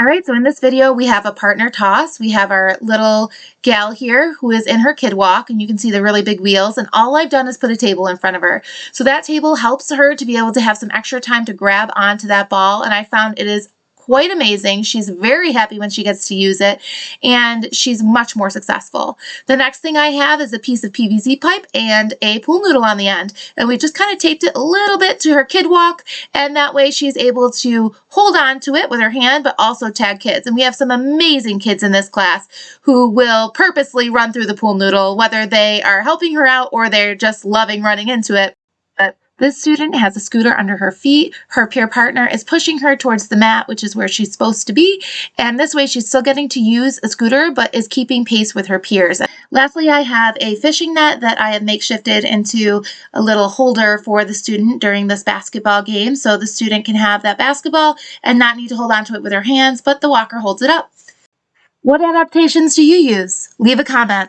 All right, so in this video, we have a partner toss. We have our little gal here who is in her KidWalk, and you can see the really big wheels, and all I've done is put a table in front of her. So that table helps her to be able to have some extra time to grab onto that ball, and I found it is quite amazing. She's very happy when she gets to use it and she's much more successful. The next thing I have is a piece of PVC pipe and a pool noodle on the end. And we just kind of taped it a little bit to her KidWalk and that way she's able to hold on to it with her hand but also tag kids. And we have some amazing kids in this class who will purposely run through the pool noodle whether they are helping her out or they're just loving running into it. This student has a scooter under her feet. Her peer partner is pushing her towards the mat, which is where she's supposed to be. And this way she's still getting to use a scooter, but is keeping pace with her peers. Lastly, I have a fishing net that I have makeshifted into a little holder for the student during this basketball game. So the student can have that basketball and not need to hold onto it with her hands, but the walker holds it up. What adaptations do you use? Leave a comment.